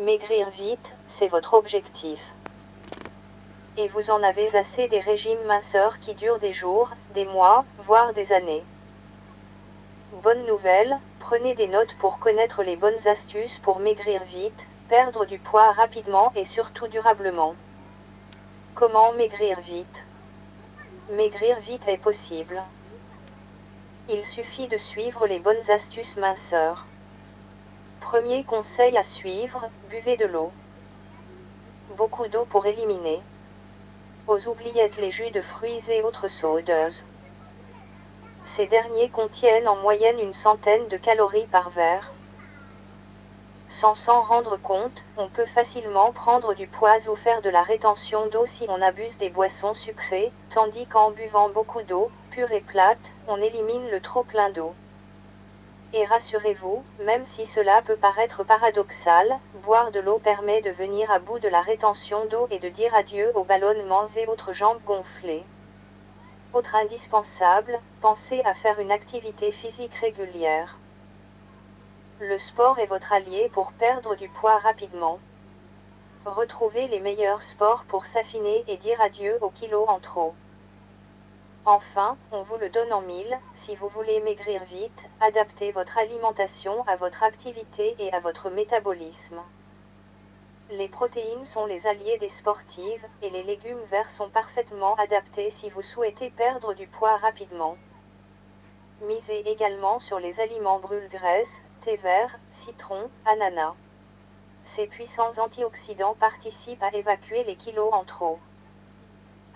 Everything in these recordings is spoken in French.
Maigrir vite, c'est votre objectif. Et vous en avez assez des régimes minceurs qui durent des jours, des mois, voire des années. Bonne nouvelle, prenez des notes pour connaître les bonnes astuces pour maigrir vite, perdre du poids rapidement et surtout durablement. Comment maigrir vite? Maigrir vite est possible. Il suffit de suivre les bonnes astuces minceurs. Premier conseil à suivre, buvez de l'eau. Beaucoup d'eau pour éliminer. Aux oubliettes les jus de fruits et autres sodeuses. Ces derniers contiennent en moyenne une centaine de calories par verre. Sans s'en rendre compte, on peut facilement prendre du poids ou faire de la rétention d'eau si on abuse des boissons sucrées, tandis qu'en buvant beaucoup d'eau, pure et plate, on élimine le trop plein d'eau. Et rassurez-vous, même si cela peut paraître paradoxal, boire de l'eau permet de venir à bout de la rétention d'eau et de dire adieu aux ballonnements et autres jambes gonflées. Autre indispensable, pensez à faire une activité physique régulière. Le sport est votre allié pour perdre du poids rapidement. Retrouvez les meilleurs sports pour s'affiner et dire adieu aux kilos en trop. Enfin, on vous le donne en mille, si vous voulez maigrir vite, adaptez votre alimentation à votre activité et à votre métabolisme. Les protéines sont les alliés des sportives, et les légumes verts sont parfaitement adaptés si vous souhaitez perdre du poids rapidement. Misez également sur les aliments brûle-graisse, thé vert, citron, ananas. Ces puissants antioxydants participent à évacuer les kilos en trop.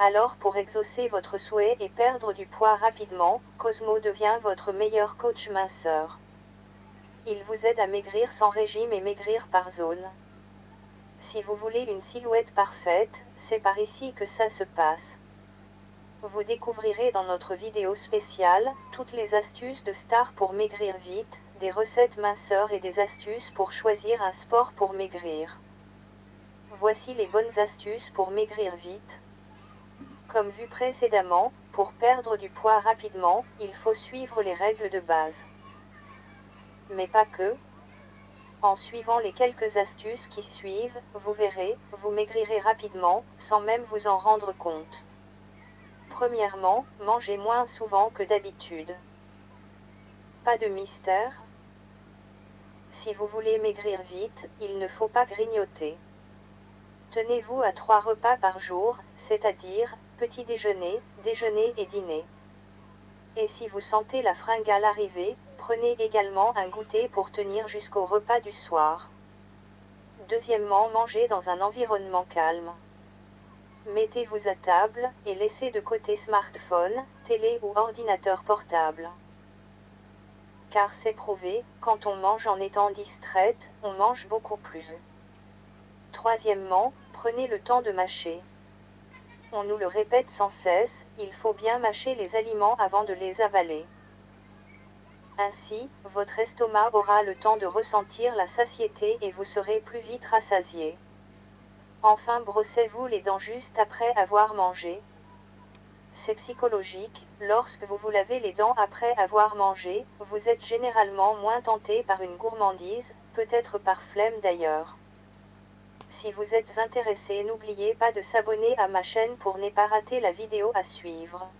Alors pour exaucer votre souhait et perdre du poids rapidement, Cosmo devient votre meilleur coach minceur. Il vous aide à maigrir sans régime et maigrir par zone. Si vous voulez une silhouette parfaite, c'est par ici que ça se passe. Vous découvrirez dans notre vidéo spéciale, toutes les astuces de stars pour maigrir vite, des recettes minceurs et des astuces pour choisir un sport pour maigrir. Voici les bonnes astuces pour maigrir vite. Comme vu précédemment, pour perdre du poids rapidement, il faut suivre les règles de base. Mais pas que, en suivant les quelques astuces qui suivent, vous verrez, vous maigrirez rapidement, sans même vous en rendre compte. Premièrement, mangez moins souvent que d'habitude. Pas de mystère. Si vous voulez maigrir vite, il ne faut pas grignoter. Tenez-vous à trois repas par jour, c'est-à-dire, petit déjeuner, déjeuner et dîner. Et si vous sentez la fringale arriver, Prenez également un goûter pour tenir jusqu'au repas du soir. Deuxièmement, mangez dans un environnement calme. Mettez-vous à table et laissez de côté smartphone, télé ou ordinateur portable. Car c'est prouvé, quand on mange en étant distraite, on mange beaucoup plus. Troisièmement, prenez le temps de mâcher. On nous le répète sans cesse, il faut bien mâcher les aliments avant de les avaler. Ainsi, votre estomac aura le temps de ressentir la satiété et vous serez plus vite rassasié. Enfin, brossez-vous les dents juste après avoir mangé. C'est psychologique, lorsque vous vous lavez les dents après avoir mangé, vous êtes généralement moins tenté par une gourmandise, peut-être par flemme d'ailleurs. Si vous êtes intéressé, n'oubliez pas de s'abonner à ma chaîne pour ne pas rater la vidéo à suivre.